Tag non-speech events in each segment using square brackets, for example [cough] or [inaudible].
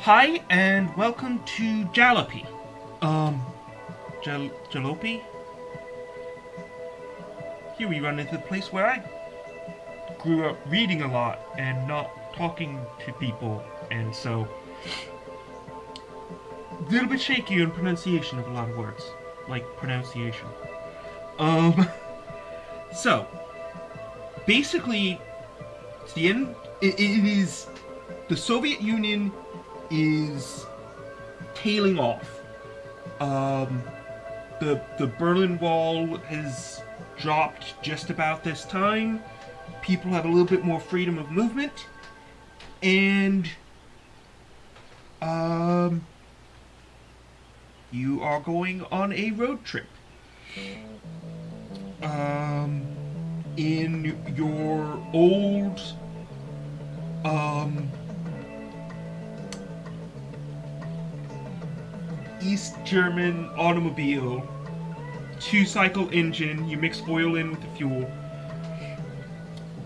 Hi, and welcome to Jalopy. Um, Jal Jalopy? Here we run into the place where I grew up reading a lot and not talking to people, and so a little bit shaky on pronunciation of a lot of words, like pronunciation. Um, [laughs] so basically, it's the end. it, it is the Soviet Union is tailing off. Um, the the Berlin Wall has dropped just about this time. People have a little bit more freedom of movement, and um, you are going on a road trip. Um, in your old um East German automobile, two cycle engine, you mix oil in with the fuel.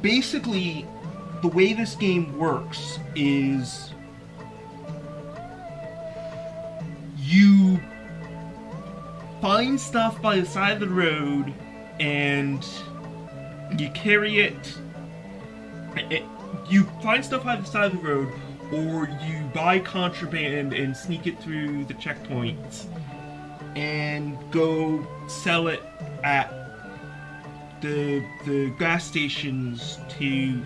Basically, the way this game works is you find stuff by the side of the road and you carry it, it you find stuff by the side of the road or you buy contraband and sneak it through the checkpoints and go sell it at the the gas stations to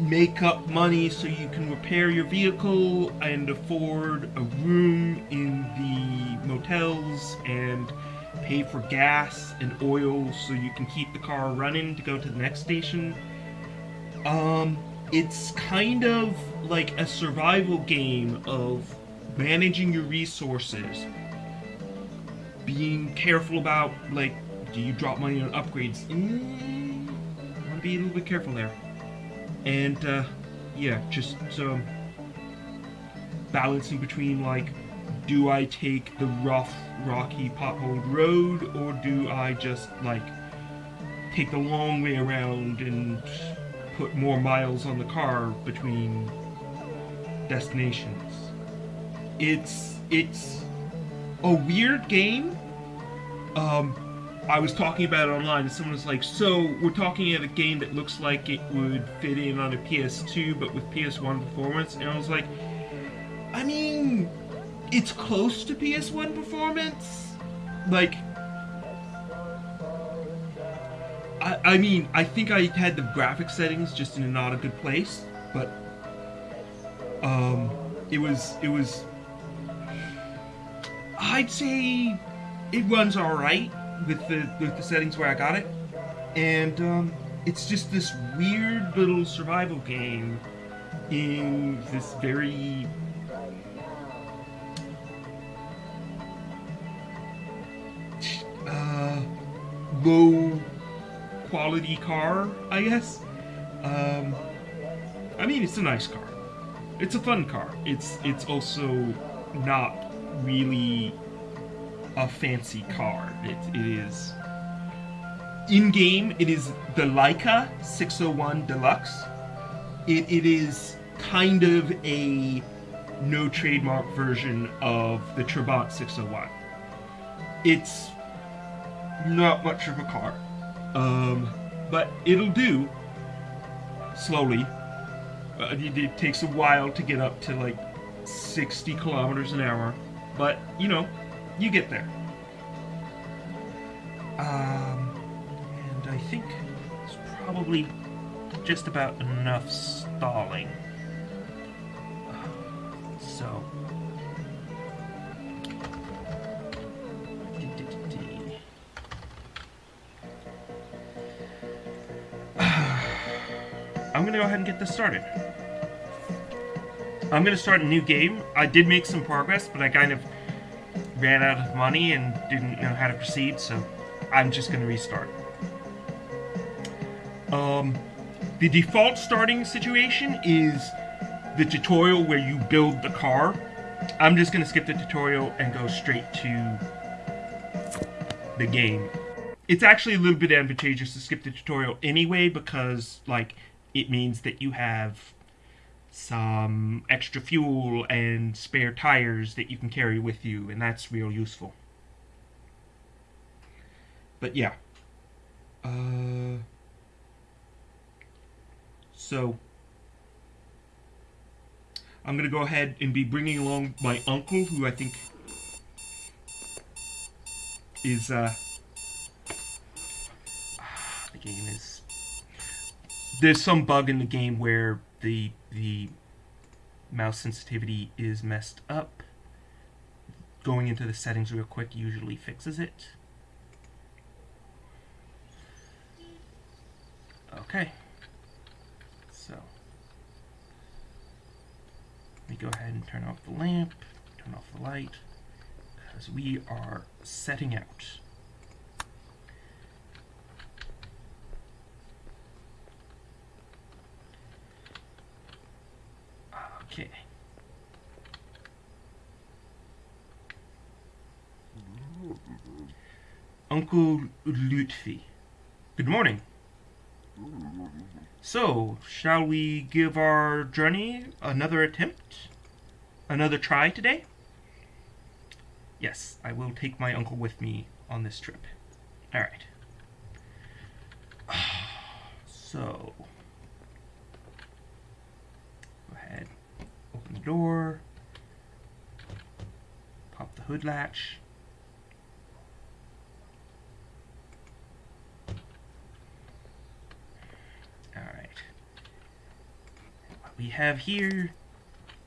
make up money so you can repair your vehicle and afford a room in the motels and pay for gas and oil so you can keep the car running to go to the next station. Um, it's kind of like a survival game of managing your resources, being careful about, like, do you drop money on upgrades? Mm, want to be a little bit careful there. And, uh, yeah, just um, balancing between, like, do I take the rough, rocky, potholed road, or do I just, like, take the long way around and put more miles on the car between destinations. It's it's a weird game. Um, I was talking about it online, and someone was like, "So we're talking about a game that looks like it would fit in on a PS2, but with PS1 performance." And I was like, "I mean, it's close to PS1 performance. Like, I, mean, I think I had the graphic settings just in a not a good place, but um, it was it was. I'd say it runs all right with the with the settings where I got it, and um, it's just this weird little survival game in this very uh, low quality car, I guess. Um, I mean, it's a nice car. It's a fun car. It's it's also not really a fancy car. It, it is in game. It is the Laika 601 Deluxe. It, it is kind of a no trademark version of the Trabant 601. It's not much of a car. Um, but it'll do slowly. Uh, it, it, takes a while to get up to like 60 kilometers an hour, but you know, you get there. Um, and I think it's probably just about enough stalling. So. Go ahead and get this started. I'm gonna start a new game. I did make some progress, but I kind of ran out of money and didn't know how to proceed, so I'm just gonna restart. Um, the default starting situation is the tutorial where you build the car. I'm just gonna skip the tutorial and go straight to the game. It's actually a little bit advantageous to skip the tutorial anyway because, like, it means that you have some extra fuel and spare tires that you can carry with you, and that's real useful. But yeah. Uh, so, I'm going to go ahead and be bringing along my uncle, who I think is, uh, the game is, there's some bug in the game where the, the mouse sensitivity is messed up. Going into the settings real quick usually fixes it. Okay. So, let me go ahead and turn off the lamp, turn off the light, because we are setting out. Okay. Uncle Lutfi. Good morning. So, shall we give our journey another attempt? Another try today? Yes, I will take my uncle with me on this trip. Alright. [sighs] So, go ahead, open the door, pop the hood latch. We have here,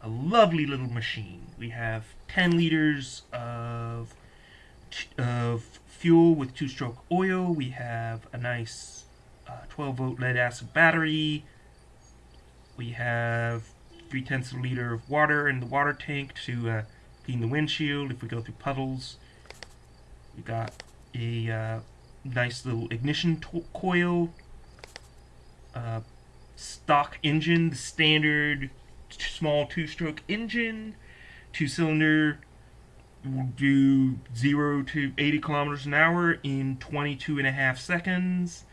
a lovely little machine. We have 10 liters of, of fuel with two-stroke oil. We have a nice 12-volt uh, lead-acid battery. We have 3 tenths of a liter of water in the water tank to uh, clean the windshield if we go through puddles. We got a uh, nice little ignition coil uh, stock engine, the standard small two-stroke engine, two-cylinder, will do 0 to 80 kilometers an hour in 22 and a half seconds.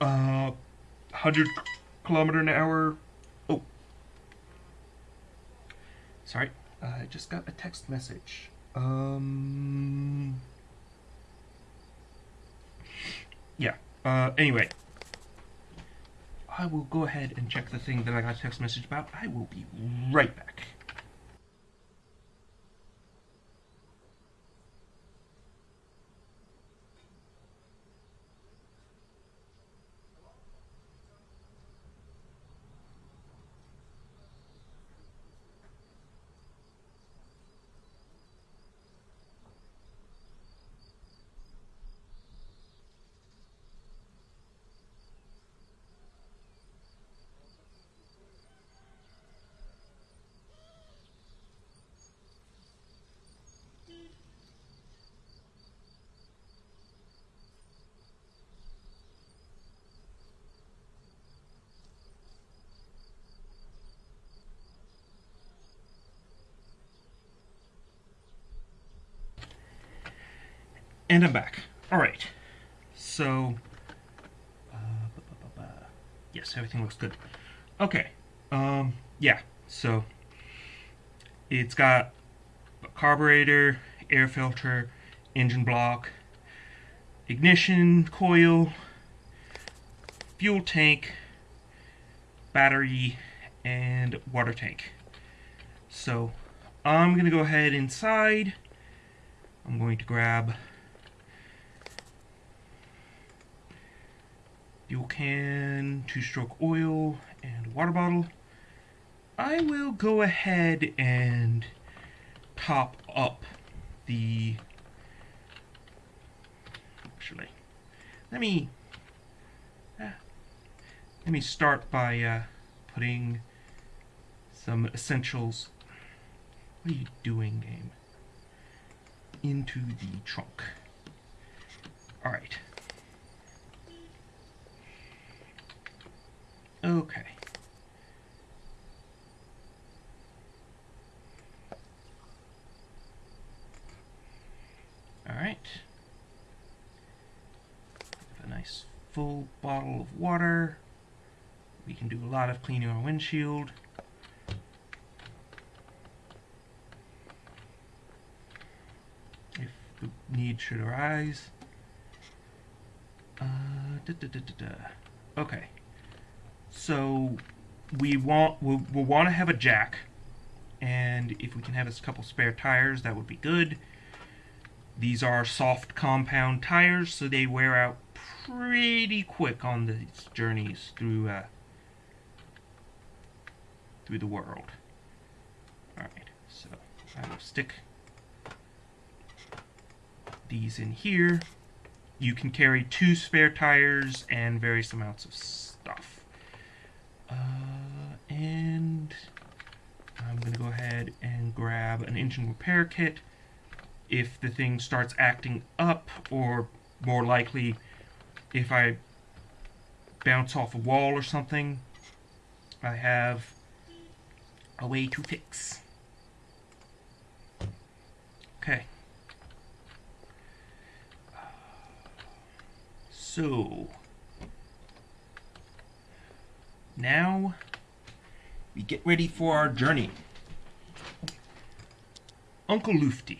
Uh, 100 kilometer an hour. Oh. Sorry. I just got a text message. Um. Yeah. Uh, anyway. I will go ahead and check the thing that I got a text message about. I will be right back. And I'm back. Alright. So, uh, yes, everything looks good. Okay. Um, yeah. So, it's got a carburetor, air filter, engine block, ignition coil, fuel tank, battery, and water tank. So, I'm going to go ahead inside. I'm going to grab fuel can, two-stroke oil, and water bottle. I will go ahead and top up the... Actually, let me... Uh, let me start by uh, putting some essentials... What are you doing, game? Into the trunk. Alright. Okay. Alright. Have A nice full bottle of water. We can do a lot of cleaning our windshield. If the need should arise. Uh, da, da, da. Okay. So we want we'll, we'll want to have a jack, and if we can have a couple spare tires, that would be good. These are soft compound tires, so they wear out pretty quick on these journeys through uh, through the world. Alright, so I will stick these in here. You can carry two spare tires and various amounts of stuff. Uh, and I'm going to go ahead and grab an engine repair kit. If the thing starts acting up, or more likely, if I bounce off a wall or something, I have a way to fix. Okay. So, now we get ready for our journey. Uncle Lufty.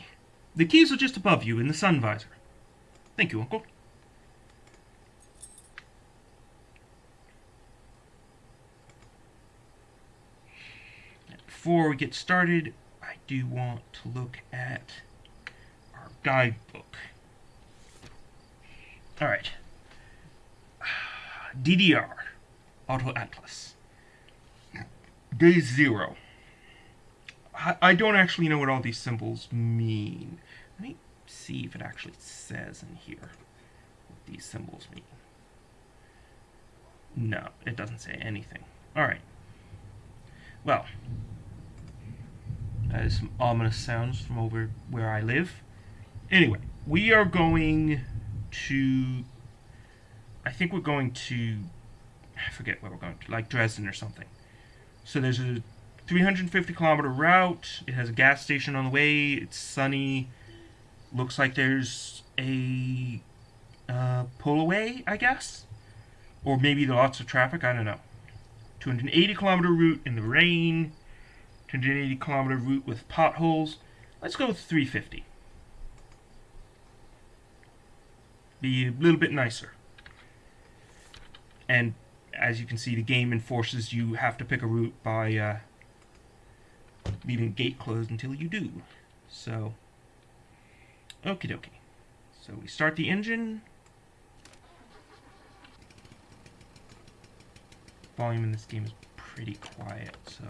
The keys are just above you in the sun visor. Thank you, Uncle. Before we get started, I do want to look at our guidebook. Alright. [sighs] DDR. Auto Atlas. Day zero. I, don't actually know what all these symbols mean. Let me see if it actually says in here what these symbols mean. No, it doesn't say anything. Alright. Well, that is some ominous sounds from over where I live. Anyway, we are going to... I think we're going to I forget where we're going to, like Dresden or something. So there's a 350 kilometer route. It has a gas station on the way. It's sunny. Looks like there's a uh, pull away, I guess, or maybe lots of traffic. I don't know. 280 kilometer route in the rain. 280 kilometer route with potholes. Let's go with 350. Be a little bit nicer. And as you can see, the game enforces you have to pick a route by uh, leaving gate closed until you do. So, okie dokie. So we start the engine. Volume in this game is pretty quiet, so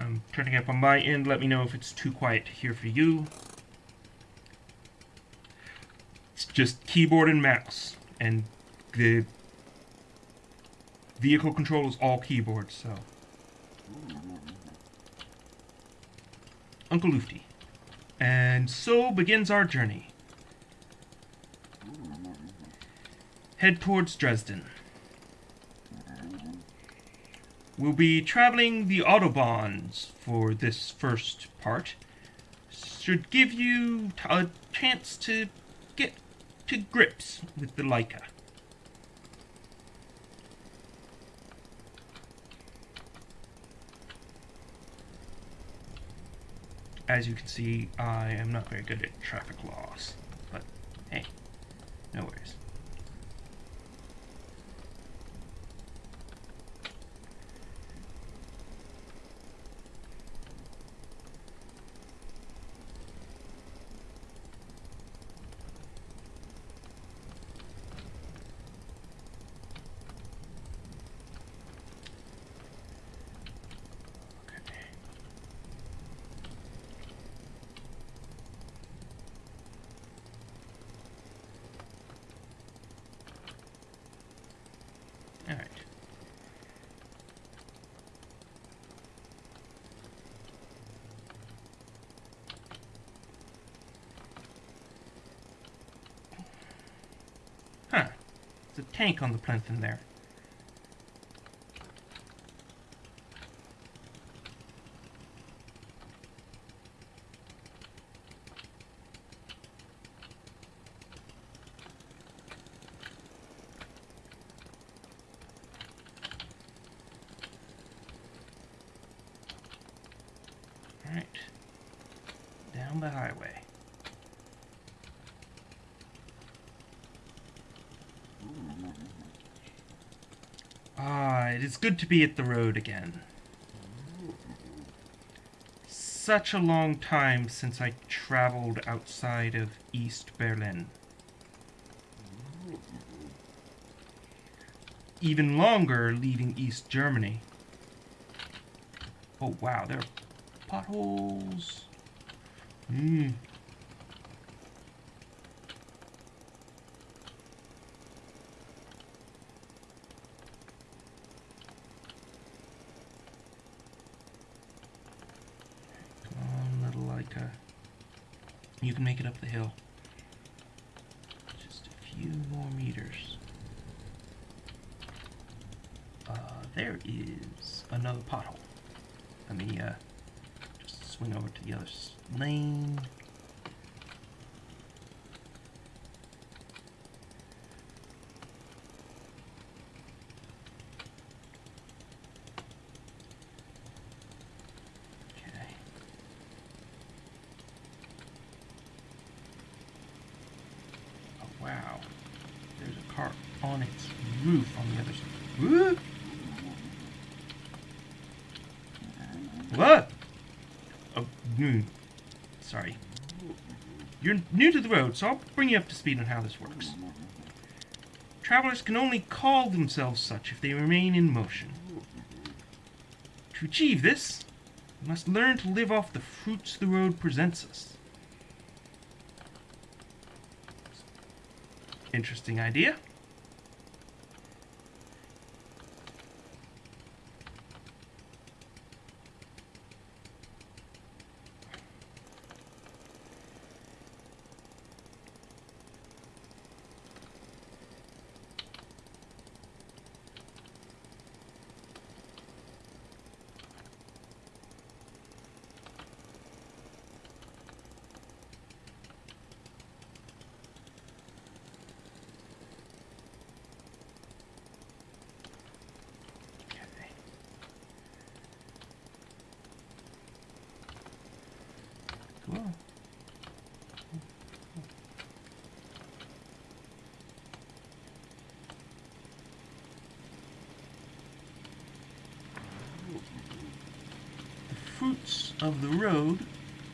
I'm turning up on my end. Let me know if it's too quiet to hear for you. It's just keyboard and mouse, and the vehicle control is all keyboard, so. Uncle Lufty. And so begins our journey. Head towards Dresden. We'll be traveling the Autobahns for this first part. Should give you a chance to get to grips with the Laika. As you can see, I am not very good at traffic laws, but hey, no worries. A tank on the plinth in there. Alright. Down the highway. Ah, it is good to be at the road again. Such a long time since I traveled outside of East Berlin. Even longer leaving East Germany. Oh wow, there are potholes. Hmm. Come on, little Laika. You can make it up the hill. Just a few more meters. Uh, there is another pothole. Let me, uh, just swing over to the other lane. Okay. Oh, wow. There's a car on its roof on the other side. What? Oh, sorry. You're new to the road, so I'll bring you up to speed on how this works. Travelers can only call themselves such if they remain in motion. To achieve this, we must learn to live off the fruits the road presents us. Interesting idea. Okay. Cool. The fruits of the road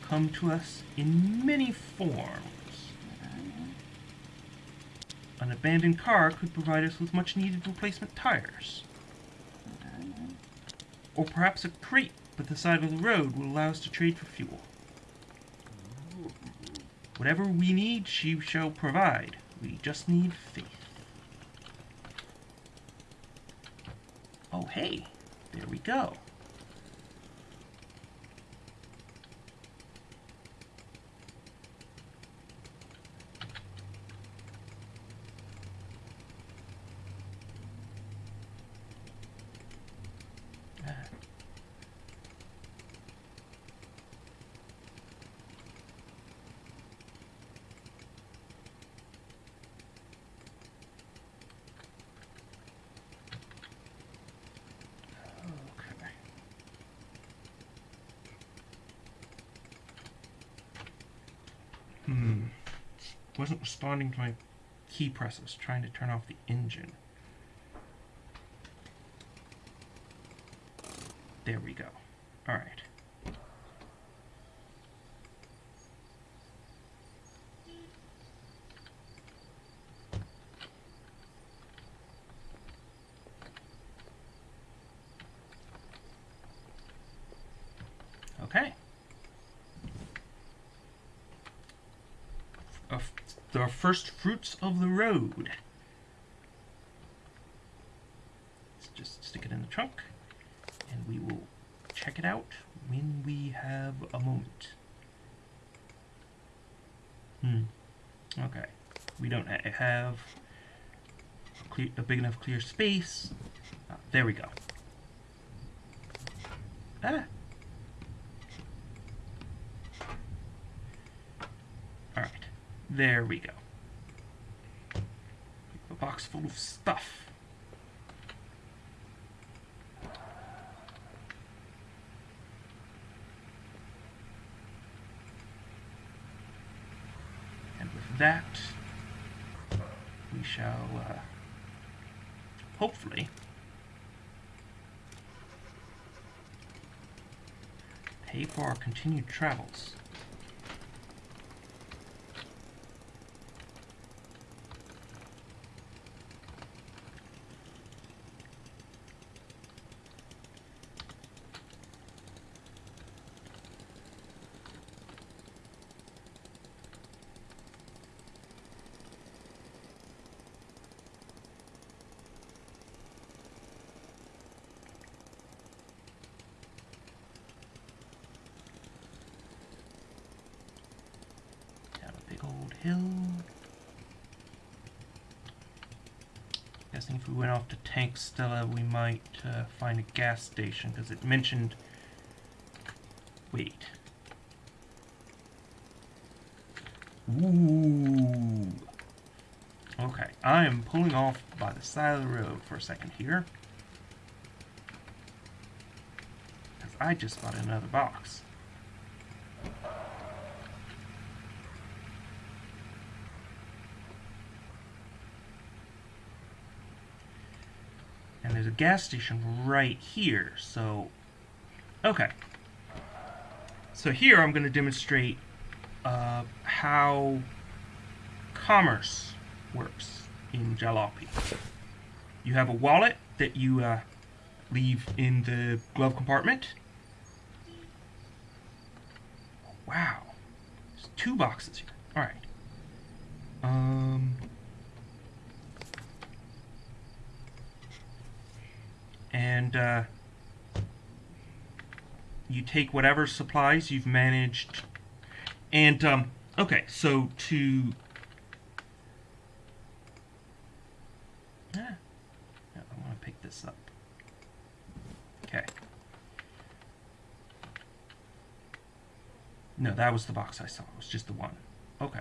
come to us in many forms. An abandoned car could provide us with much needed replacement tires. Or perhaps a crate by the side of the road will allow us to trade for fuel. Whatever we need, she shall provide. We just need faith. Oh, hey, there we go. Ah. Okay. Hmm. Wasn't responding to my key presses, trying to turn off the engine. There we go. Alright. Okay. Uh, the first fruits of the road. Let's just stick it in the trunk, and we will check it out when we have a moment. Hmm. Okay. We don't ha- have a, clear, a big enough clear space. Ah, there we go. Ah. There we go. A box full of stuff. And with that, we shall uh, hopefully pay for our continued travels. Guessing if we went off to Tank Stella, we might uh, find a gas station because it mentioned. Wait. Ooh. Okay, I am pulling off by the side of the road for a second here. Because I just got another box. Gas station right here, so... Okay. So here I'm going to demonstrate uh, how commerce works in Jalopy. You have a wallet that you uh, leave in the glove compartment. Wow. There's two boxes here. Alright. Um... and uh, you take whatever supplies you've managed. And, um, okay, so to... Ah, I want to pick this up. Okay. No, that was the box I saw. It was just the one. Okay.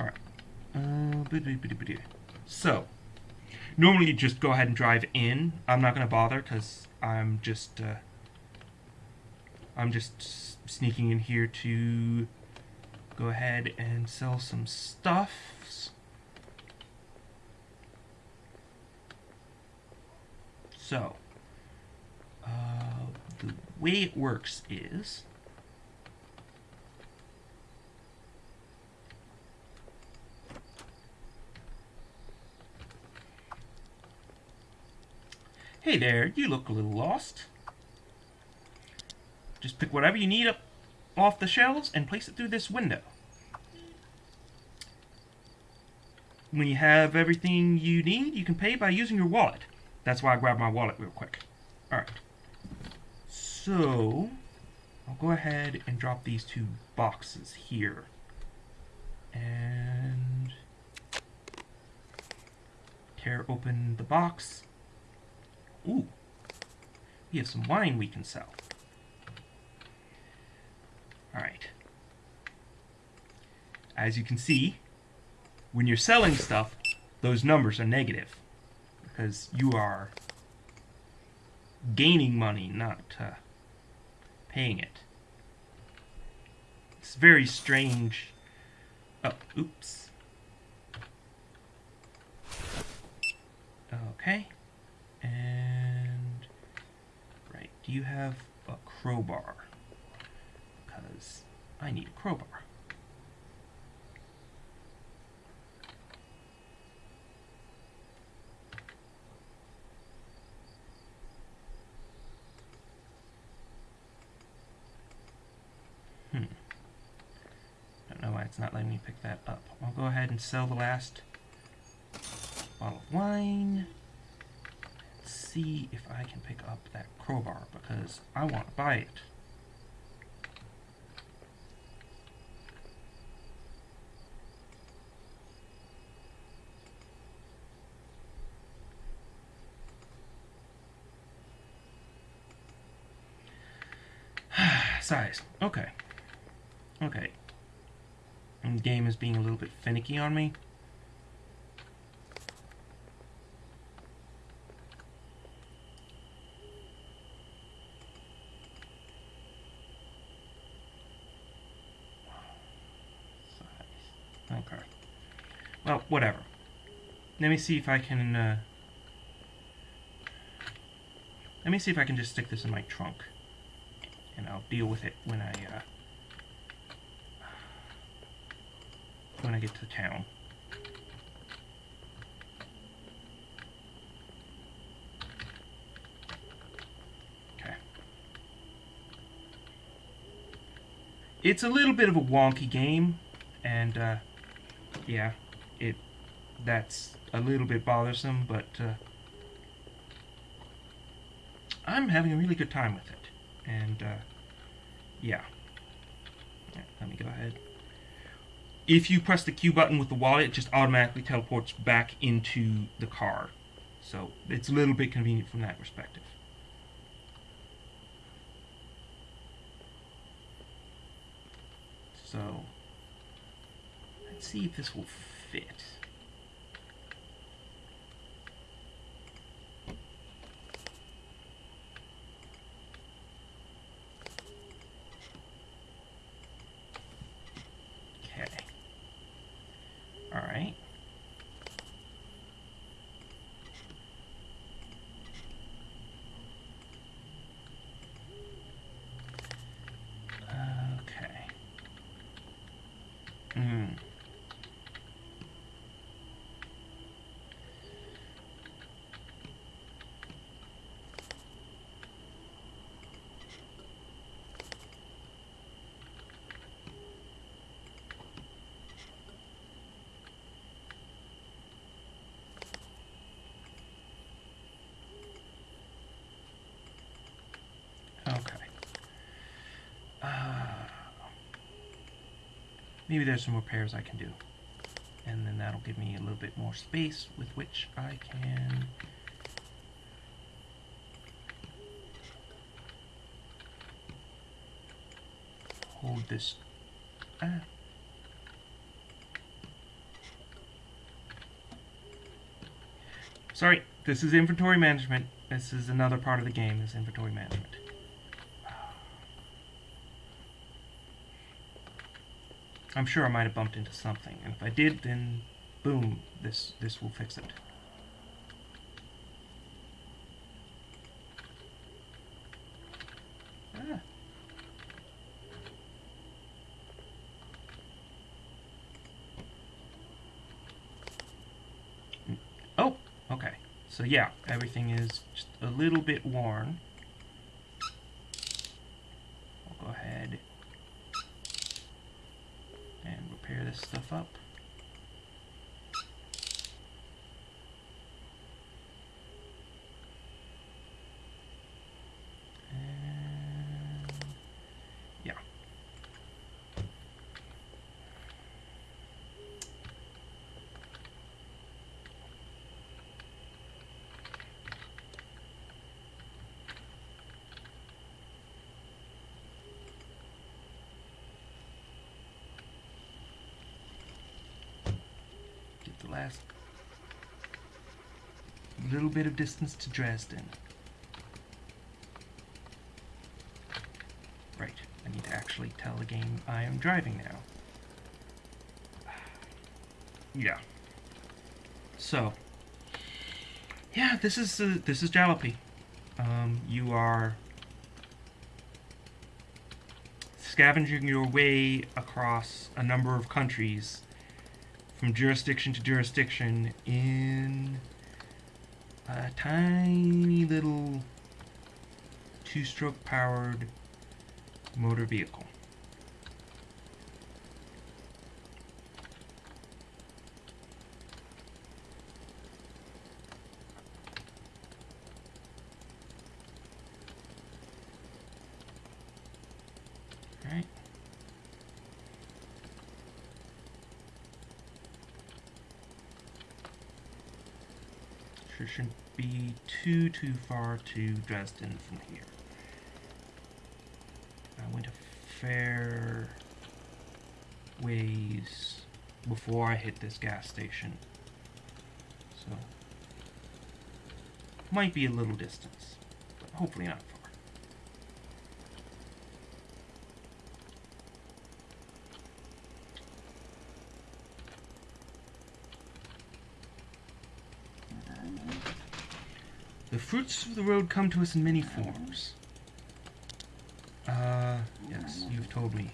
Alright. Uh, so, normally just go ahead and drive in. I'm not going to bother because I'm just uh, I'm just sneaking in here to go ahead and sell some stuffs. So, uh, the way it works is Hey there, you look a little lost. Just pick whatever you need up off the shelves and place it through this window. When you have everything you need, you can pay by using your wallet. That's why I grabbed my wallet real quick. Alright. So, I'll go ahead and drop these two boxes here. And tear open the box Ooh, we have some wine we can sell. Alright. As you can see, when you're selling stuff, those numbers are negative. Because you are gaining money, not uh, paying it. It's very strange. Oh, oops. Okay. And, right, do you have a crowbar? Because I need a crowbar. Hmm. Don't know why it's not letting me pick that up. I'll go ahead and sell the last bottle of wine see if I can pick up that crowbar because I want to buy it. [sighs] Size. Okay. Okay. And the game is being a little bit finicky on me. Well, whatever. Let me see if I can, uh... Let me see if I can just stick this in my trunk. And I'll deal with it when I, uh... When I get to town. Okay. It's a little bit of a wonky game, and, uh, yeah, that's a little bit bothersome, but, uh, I'm having a really good time with it. And, uh, yeah. yeah. Let me go ahead. If you press the Q button with the wallet, it just automatically teleports back into the car. So it's a little bit convenient from that perspective. So, let's see if this will fit. Okay. All right. Okay. Hmm. Okay. Uh, maybe there's some repairs I can do. And then that'll give me a little bit more space with which I can... hold this... Ah. Sorry, this is inventory management. This is another part of the game, is inventory management. I'm sure I might have bumped into something, and if I did, then boom, this this will fix it. Ah. Mm, Oh, okay. So yeah, everything is just a little bit worn. I'll go ahead and repair this stuff up. And yeah. Get the last little bit of distance to Dresden. Right, I need to actually tell the game I am driving now. [sighs] Yeah. So, yeah, this is uh, this is Jalopy. Um, you are scavenging your way across a number of countries from jurisdiction to jurisdiction in a tiny little two-stroke powered motor vehicle. Right. Sure shouldn't be too, too far to Dresden from here. I went a fair ways before I hit this gas station. So, might be a little distance, but hopefully not far. The fruits of the road come to us in many forms. Uh, yes, you've told me.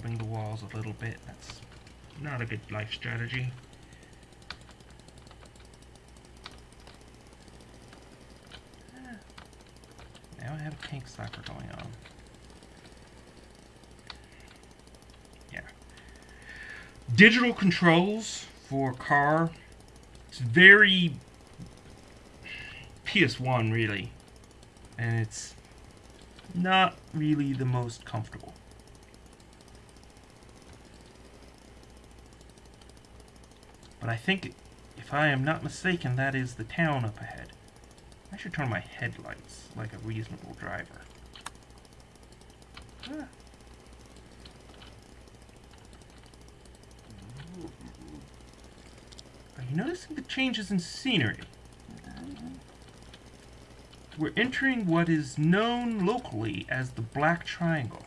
Rubbing the walls a little bit. That's not a good life strategy. Ah. Now I have a tank slapper going on. Yeah. Digital controls for car. It's very PS1 really. And it's not really the most comfortable. But I think, if I am not mistaken, that is the town up ahead. I should turn my headlights like a reasonable driver. Ah. Are you noticing the changes in scenery? We're entering what is known locally as the Black Triangle.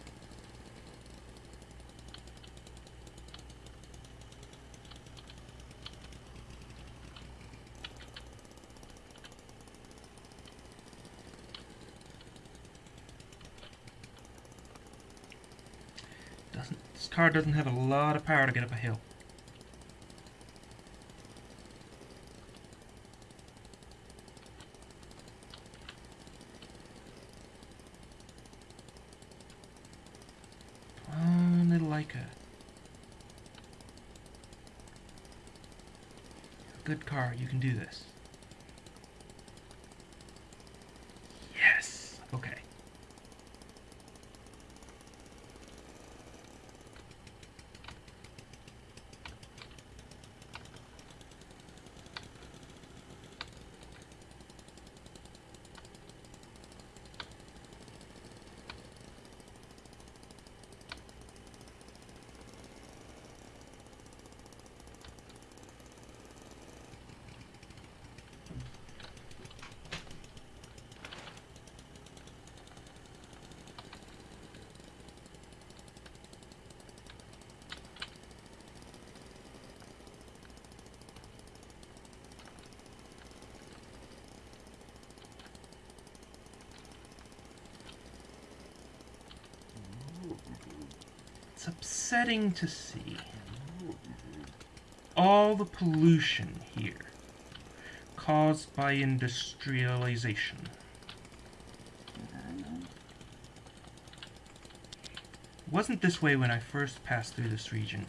Doesn't this car doesn't have a lot of power to get up a hill. Good car, you can do this. Yes! Okay. It's upsetting to see all the pollution here caused by industrialization. Wasn't this way when I first passed through this region.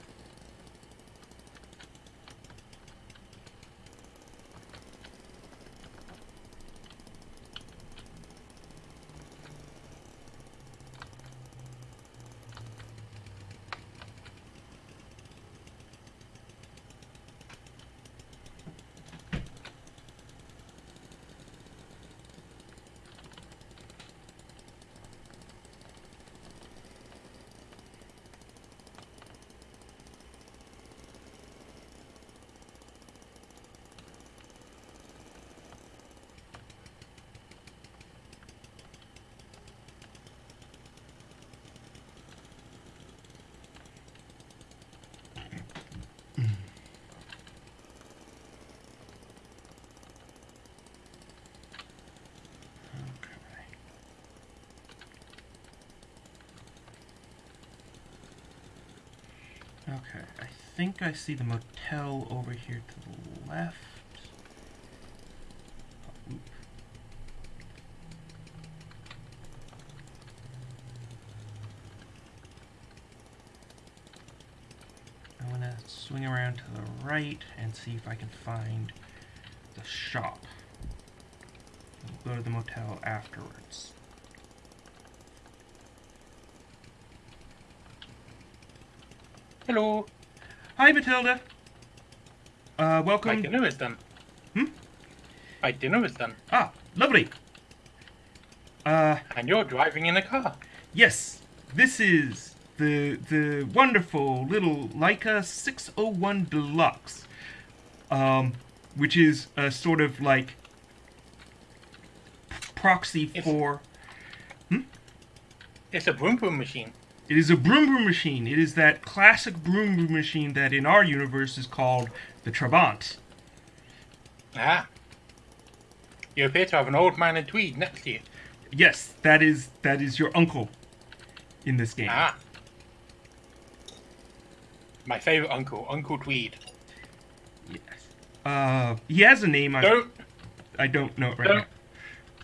Okay. Okay, I think I see the motel over here to the left. I'm gonna swing around to the right and see if I can find the shop. We'll go to the motel afterwards. Hello. Hi, Matilda. Uh, welcome. My dinner is done. Hmm? My dinner is done. Ah, lovely. Uh, And you're driving in a car. yes, this is the the wonderful little Laika 601 Deluxe, um, which is a sort of like proxy It's- for. It's a broom broom machine. It is a broom broom machine. It is that classic broom broom machine that in our universe is called the Trabant. Ah. You appear to have an old man in tweed next to you. Yes, that is that is your uncle in this game. Ah. My favorite uncle, Uncle Tweed. Yes. Uh, he has a name. I Don't. I don't know it right Don't.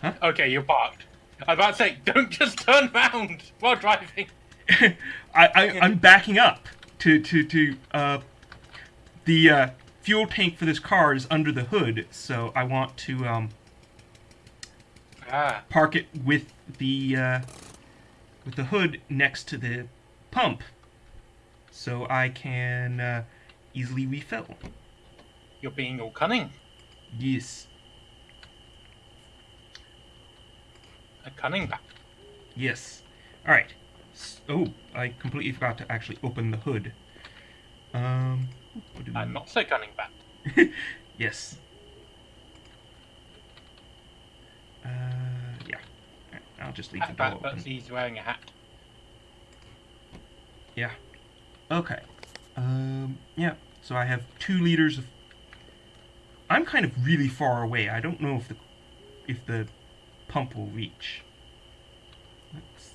Huh? Okay, you're parked. I was about to say, don't just turn round while driving. [laughs] I, I I'm backing up to to to uh the uh, fuel tank for this car is under the hood, so I want to um Ah. park it with the uh, with the hood next to the pump, so I can uh, easily refill. You're being all cunning. Yes, A cunning bat. yes. All right. S- Oh, I completely forgot to actually open the hood. Um. what do we- I'm not so cunning bat. [laughs] yes. Uh, yeah. Alright, I'll just leave the Hat door bat, open. but he's wearing a hat. Yeah. Okay. Um, yeah. So I have two liters of. I'm kind of really far away. I don't know if the if the pump will reach. Let's.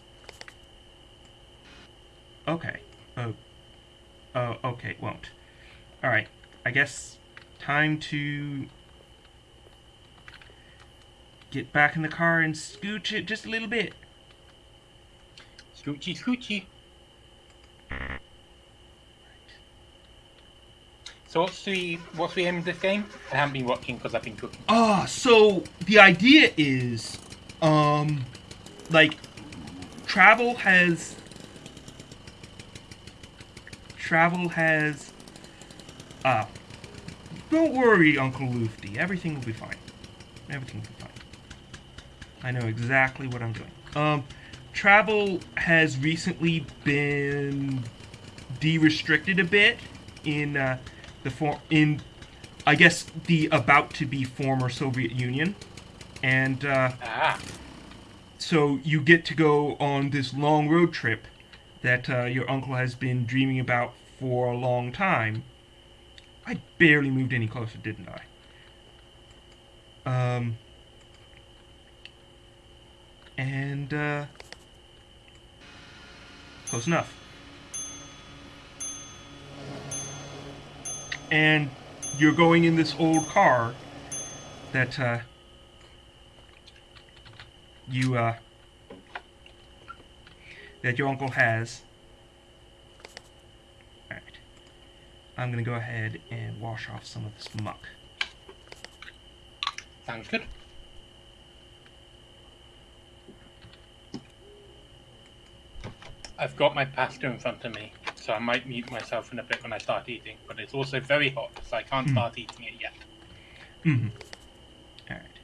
Okay. Oh. Oh. Okay. It won't. All right. I guess time to get back in the car and scooch it just a little bit. Scoochie, scoochie. So what's the what's the aim of this game? I haven't been watching because I've been cooking. Ah, so the idea is, um, like, travel has. Travel has. Ah. Don't worry, Uncle Lufty. Everything will be fine. Everything will be fine. I know exactly what I'm doing. Um, travel has recently been de-restricted a bit in uh, the form in I guess the about to be former Soviet Union, and uh, Ah, so you get to go on this long road trip that uh, your uncle has been dreaming about for a long time. I barely moved any closer, didn't I? Um, and uh, close enough. And you're going in this old car that uh, you uh, that your uncle has. Alright. I'm gonna go ahead and wash off some of this muck. sounds good. I've got my pasta in front of me, so I might mute myself in a bit when I start eating. But it's also very hot, so I can't Hmm. start eating it yet. Mm-hmm. Alright.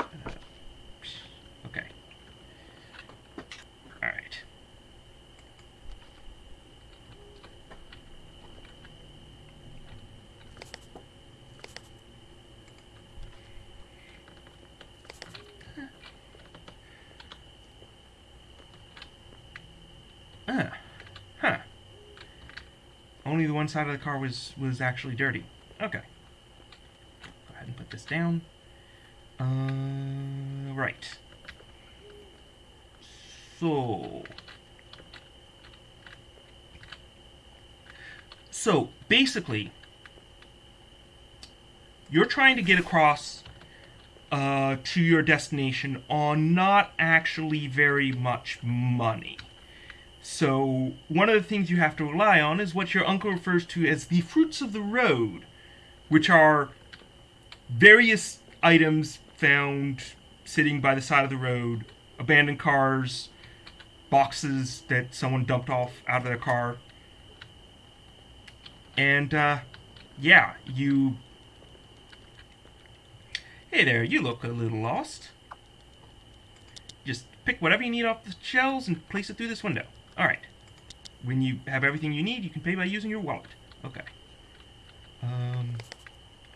Uh, okay. Alright. Ah. Huh. Only the one side of the car was was actually dirty. Okay. Go ahead and put this down. Uh, right. So. So, basically, you're trying to get across uh, to your destination on not actually very much money. So, one of the things you have to rely on is what your uncle refers to as the fruits of the road, which are various items found sitting by the side of the road, abandoned cars, boxes that someone dumped off out of their car, And uh, yeah, you. Hey there, you look a little lost. Just pick whatever you need off the shelves and place it through this window. Alright. When you have everything you need, you can pay by using your wallet. Okay. Um,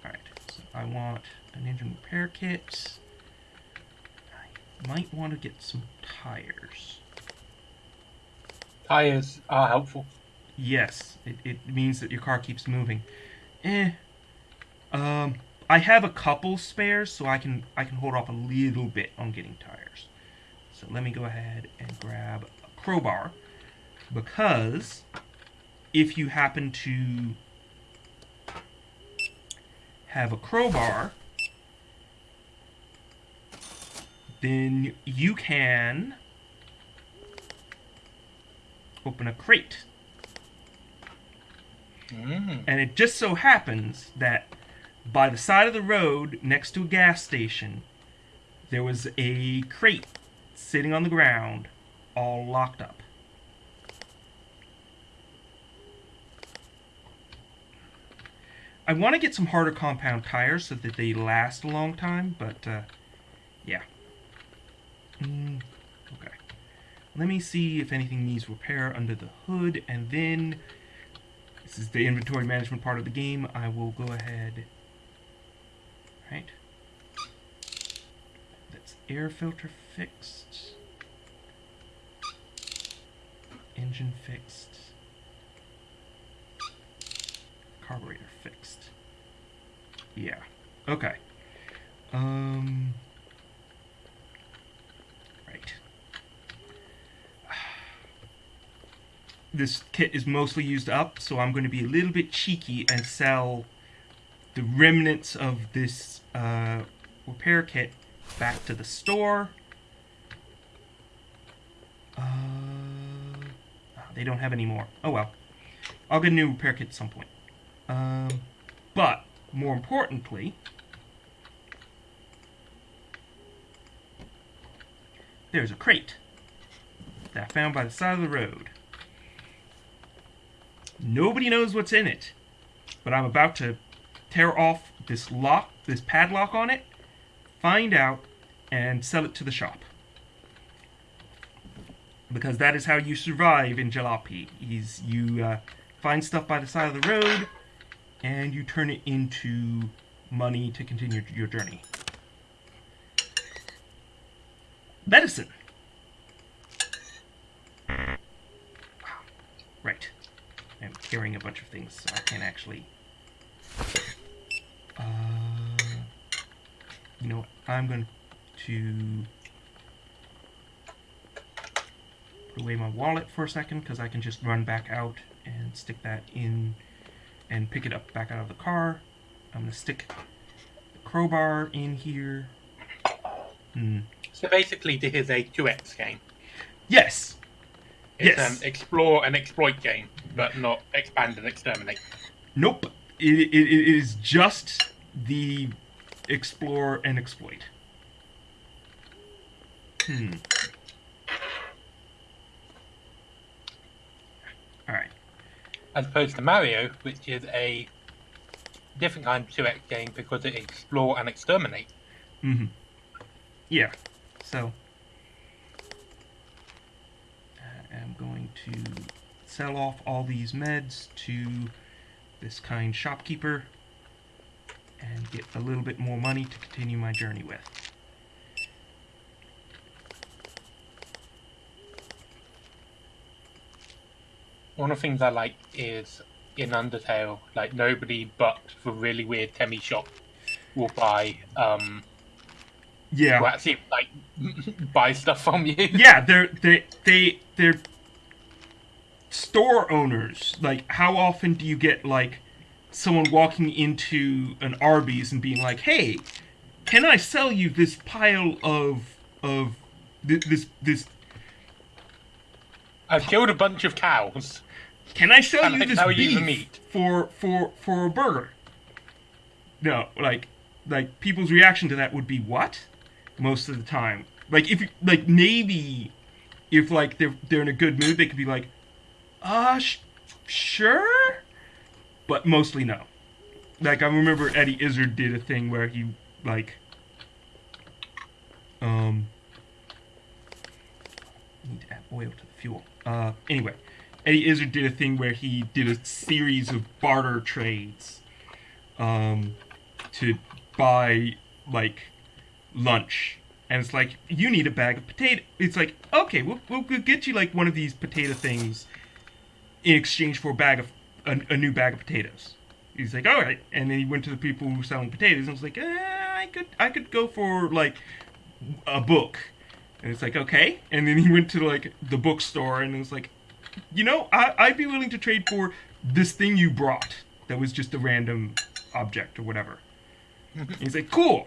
Alright, so I want an engine repair kit. I might want to get some tires. Tires are helpful. Yes, it, it means that your car keeps moving. Eh. Um, I have a couple spares, so I can I can hold off a little bit on getting tires. So let me go ahead and grab a crowbar, because if you happen to have a crowbar, then you can open a crate. Mm. And it just so happens that by the side of the road next to a gas station, there was a crate sitting on the ground, all locked up. I want to get some harder compound tires so that they last a long time, but uh, yeah. Mm, okay. Let me see if anything needs repair under the hood, and then this is the inventory management part of the game. I will go ahead. Right. That's air filter fixed. Engine fixed. Carburetor fixed. Yeah. Okay. Um. Right. [sighs] This kit is mostly used up, so I'm going to be a little bit cheeky and sell the remnants of this uh, repair kit back to the store. Uh, they don't have any more. Oh well. I'll get a new repair kit at some point. Um, but, more importantly, there's a crate that I found by the side of the road. Nobody knows what's in it, but I'm about to tear off this lock, this padlock on it, find out, and sell it to the shop. Because that is how you survive in Jalopy. Is you uh, find stuff by the side of the road, and you turn it into money to continue your journey. Medicine. Right. I'm carrying a bunch of things, so I can't actually. Uh, you know what? I'm going to put away my wallet for a second because I can just run back out and stick that in and pick it up back out of the car. I'm to stick the crowbar in here. Hmm. So basically, this is a 2x game. Yes. It's Yes. an explore and exploit game, but not expand and exterminate. Nope. It, it, it is just the explore and exploit. Hmm. All right. As opposed to Mario, which is a different kind of 2x game because it explore and exterminate. Mm-hmm. Yeah. So I am going to sell off all these meds to this kind shopkeeper and get a little bit more money to continue my journey with. One of the things I like is in Undertale, like nobody but the really weird Temmie shop will buy um Yeah. will actually like [laughs] buy stuff from you. [laughs] yeah, they're they they they're store owners. Like, how often do you get like someone walking into an Arby's and being like, "Hey, can I sell you this pile of of th- this this? I've killed a bunch of cows. Can I sell Can you this beef meat?" for for for a burger?" No, like like people's reaction to that would be what? Most of the time, like if like maybe if like they're they're in a good mood, they could be like, uh, sh- sure, but mostly no. Like I remember Eddie Izzard did a thing where he like um need to add oil to the fuel. Uh anyway, Eddie Izzard did a thing where he did a series of barter trades um to buy like lunch. And it's like you need a bag of potato it's like okay we'll, we'll, we'll get you like one of these potato things in exchange for a bag of a, a new bag of potatoes. He's like all right and then he went to the people who were selling potatoes and was like eh, i could i could go for like a book and it's like okay and then he went to like the bookstore and it was like you know I, i'd be willing to trade for this thing you brought that was just a random object or whatever and [laughs] he's like cool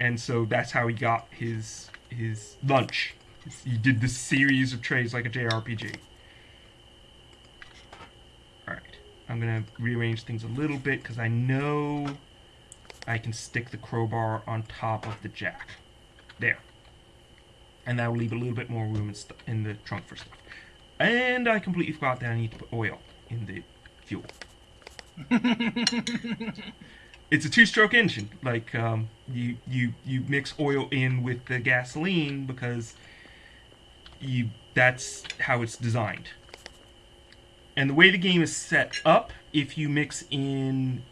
and so that's how he got his his lunch. He did this series of trades like a JRPG. Alright, I'm gonna rearrange things a little bit because I know I can stick the crowbar on top of the jack. There. And that will leave a little bit more room in, in the trunk for stuff. And I completely forgot that I need to put oil in the fuel. [laughs] it's a two-stroke engine. Like um, you you you mix oil in with the gasoline because you that's how it's designed. And the way the game is set up, if you mix in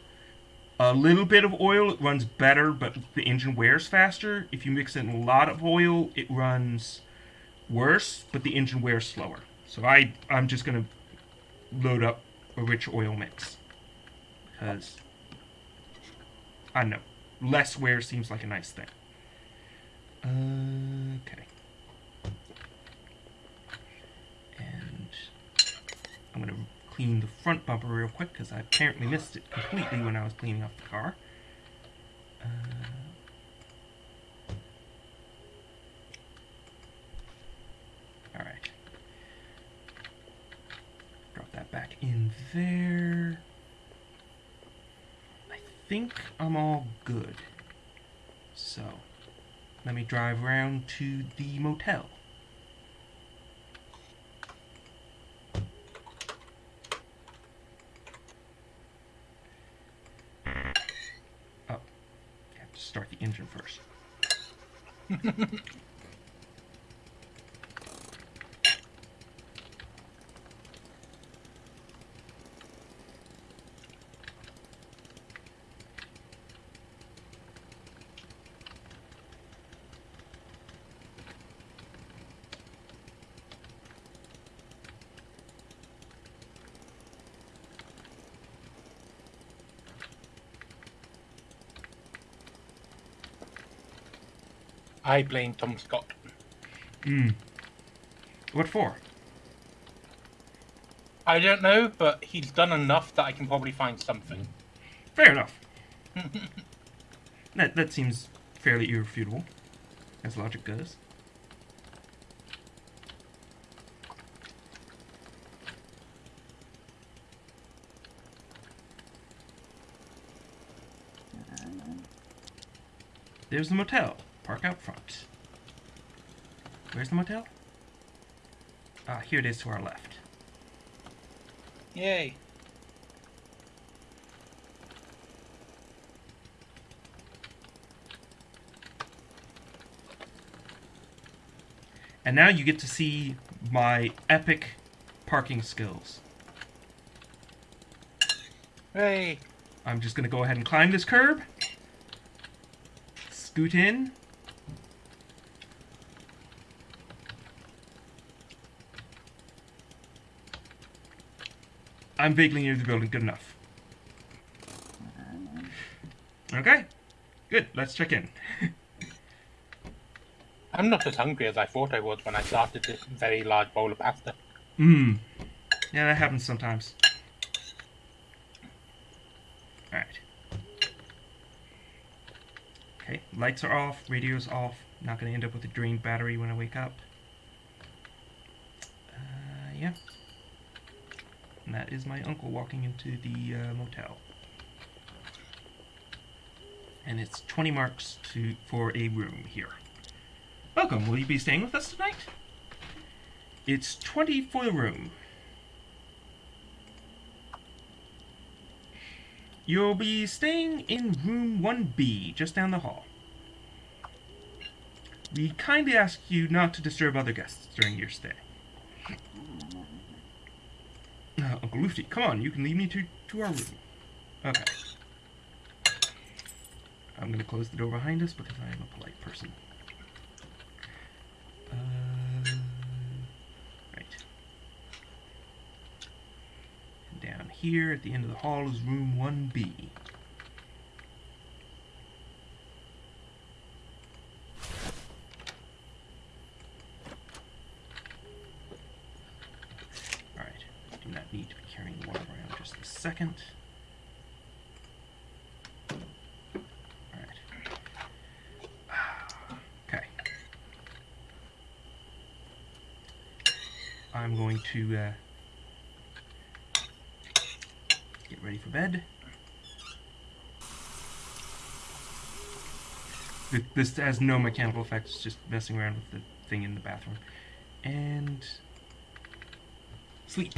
a little bit of oil, it runs better, but the engine wears faster. If you mix in a lot of oil, it runs worse, but the engine wears slower. So I I'm just gonna load up a rich oil mix because I know. Less wear seems like a nice thing. okay. And I'm going to clean the front bumper real quick because I apparently missed it completely when I was cleaning up the car. Uh, Alright. Drop that back in there I think I'm all good. So, let me drive around to the motel. Oh, I have to start the engine first. [laughs] I blame Tom Scott. Hmm. What for? I don't know, but he's done enough that I can probably find something. Fair enough. [laughs] that that seems fairly irrefutable, as logic goes. There's the motel. Park out front. Where's the motel? Ah, here it is to our left. Yay. And now you get to see my epic parking skills. Hey. I'm just going to go ahead and climb this curb. Scoot in. I'm vaguely near the building. Good enough. Okay. Good. Let's check in. [laughs] I'm not as hungry as I thought I was when I started this very large bowl of pasta. Mmm. Yeah, that happens sometimes. Alright. Okay, lights are off, radio's off. Not gonna end up with a drained battery when I wake up. Uh, yeah. And that is my uncle walking into the uh, motel. And it's 20 marks to for a room here. Welcome, will you be staying with us tonight? It's 20 for the room. You'll be staying in room 1B, just down the hall. We kindly ask you not to disturb other guests during your stay. Uh, Uncle Luffy, come on, you can lead me to, to our room. Okay. I'm gonna close the door behind us because I am a polite person. Uh, right. Down here at the end of the hall is room 1B. Alright, do not need to be carrying water around just a second. Alright. Okay. I'm going get ready for bed. This has no mechanical effects, just messing around with the thing in the bathroom. And sleep.